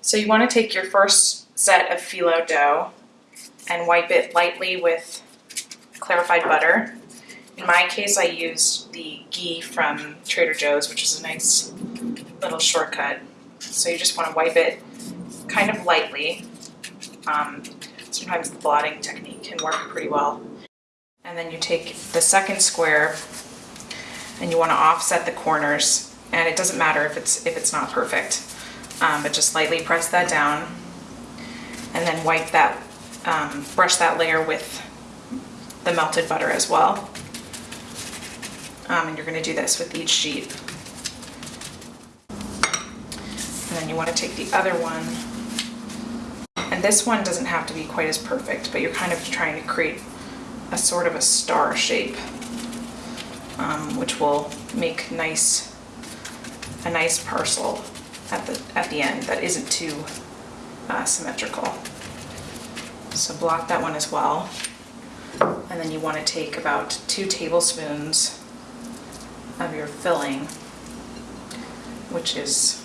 So you want to take your first set of phyllo dough and wipe it lightly with clarified butter. In my case, I used the ghee from Trader Joe's, which is a nice little shortcut. So you just want to wipe it kind of lightly. Um, sometimes the blotting technique can work pretty well. And then you take the second square and you want to offset the corners. And it doesn't matter if it's if it's not perfect, um, but just lightly press that down, and then wipe that, um, brush that layer with the melted butter as well. Um, and you're going to do this with each sheet. And then you want to take the other one, and this one doesn't have to be quite as perfect, but you're kind of trying to create a sort of a star shape, um, which will make nice, a nice parcel at the, at the end that isn't too uh, symmetrical. So block that one as well. And then you want to take about two tablespoons of your filling, which is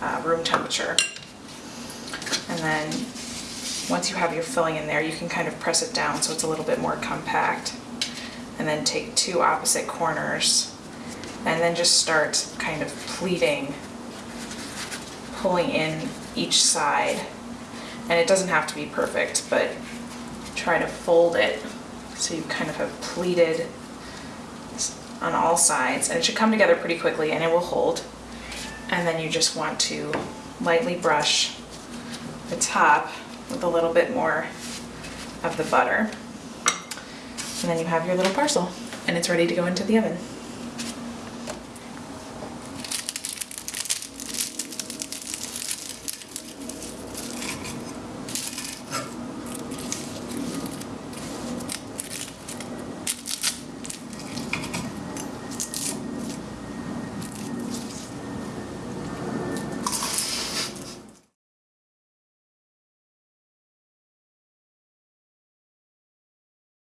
uh, room temperature. And then once you have your filling in there, you can kind of press it down so it's a little bit more compact. And then take two opposite corners and then just start kind of pleating, pulling in each side. And it doesn't have to be perfect, but try to fold it so you kind of have pleated on all sides. And it should come together pretty quickly and it will hold. And then you just want to lightly brush the top with a little bit more of the butter. And then you have your little parcel and it's ready to go into the oven.